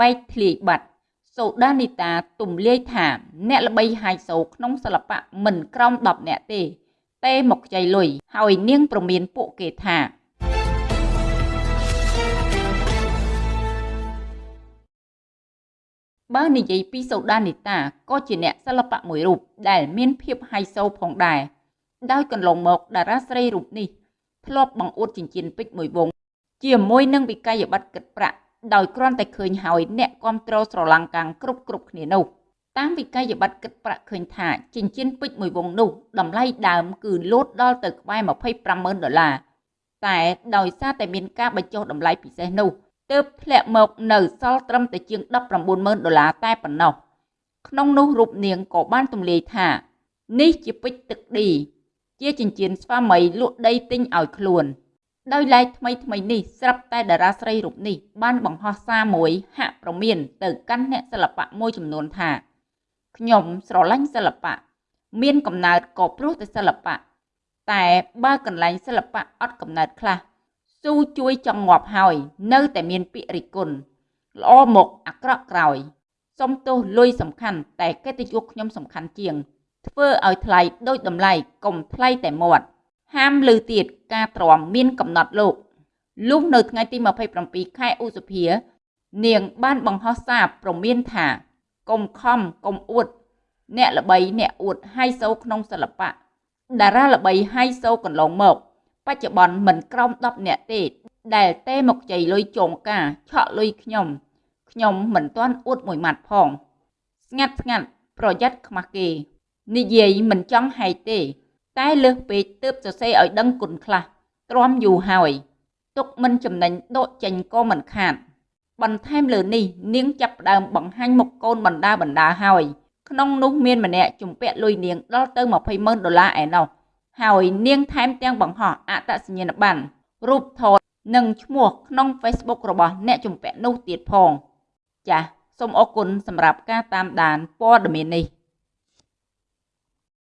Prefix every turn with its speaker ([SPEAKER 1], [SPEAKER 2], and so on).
[SPEAKER 1] បែកធ្លាយបាត់សូដានីតាទំលាយថាអ្នកល្បីហាយសូក្នុងសិល្បៈមិនក្រោម10នាក់ទេទេមកខ្ចីលុយហើយនាងប្រមានពួកគេថាបើនិយាយពីសូដានីតាក៏ជាអ្នកសិល្បៈមួយរូបដែលមានភាពហៃសូផងដែរដោយកន្លងមកតារាស្រីរូបនេះធ្លាប់បង្អួតចិញ្ចៀនពេជ្រមួយវង ជាមួយនឹងវិក័យប័ត្រគិតប្រាក់ ដោយគ្រាន់តែឃើញហើយអ្នកគ្រប់គ្រងស្រឡាំងកាំងគ្រប់គ្រប់គ្នានោះតាមវិក័យប័ត្រគិតប្រាក់ឃើញថាចិញ្ចៀនពេជ្រមួយវងនោះតម្លៃដើមគឺលោតដល់ទៅក្បែរ250,000ដុល្លារតែដោយសារតែមានការបញ្ចុះតម្លៃពិសេសនោះទើបធ្លាក់មកនៅសល់ត្រឹមតែជាង190,000ដុល្លារតែប៉ុណ្ណោះក្នុងនោះរូបនាងក៏បានទម្លាយថានេះជាពេជ្រទឹកឌីជាចិញ្ចៀនស្វាមីលក់ដីទិញឲ្យខ្លួន ដោយឡែកថ្មីថ្មីនេះស្រាប់តែតារាស្រីរូបនេះបានបង្ហោះសារមួយហាក់ប្រមានទៅកាន់អ្នកសិល្បៈមួយចំនួនថាខ្ញុំស្រឡាញ់សិល្បៈមានកំណើតក៏ព្រោះតែសិល្បៈតែបើកន្លែងសិល្បៈអត់កំណើតខ្លះស៊ូជួយចង់ងាប់ហើយ នៅតែមានពាក្យរិះគន់ល្អមកអាក្រក់ក្រោយសុំទោសលុយសំខាន់តែកិត្តិយសខ្ញុំសំខាន់ជាង ធ្វើឲ្យថ្លៃដូចតម្លៃកុំថ្លៃតែមាត់ ហាមលើទៀតការទ្រាំមានកំណត់លោកលុះនៅថ្ងៃទី27ខែឧសភា នាងបានបង្ហោះសារប្រមានថាកុំខំកុំអួត អ្នកល្បីអ្នកអួតហៃសូក្នុងសិល្បៈតារាល្បីហៃសូកន្លងមក បច្ចុប្បន្នមិនក្រោម10អ្នកទេ ដែលទេមកជ័យលុយចងការឆក់លុយខ្ញុំខ្ញុំមិនទាន់អួតមួយម៉ាត់ផង ស្ងាត់ស្ងាត់ប្រយ័ត្នខ្មាស់គេ និយាយមិនចង់ហែកទេ តែលើសពេកទើបសរសេរឲ្យដឹងគុណខ្លះទ្រាំយូរហើយទុកមិនចំណេញដកចេញក៏មិនខាតបន្ថែមលើនេះនាងចាប់ផ្ដើមបង្ហាញមុខកូនបណ្ដាបណ្ដាហើយក្នុងនោះមានម្នាក់ជំពាក់លុយនាងដល់ទៅ200,000ដុល្លារឯណោះហើយនាងថែមទាំងបង្ហោះអត្តសញ្ញាណប័ណ្ណរូបថតនិងឈ្មោះក្នុង Facebook របស់អ្នកជំពាក់នោះទៀតផង ចាសសូមអរគុណសម្រាប់ការតាមដានព័ត៌មាននេះ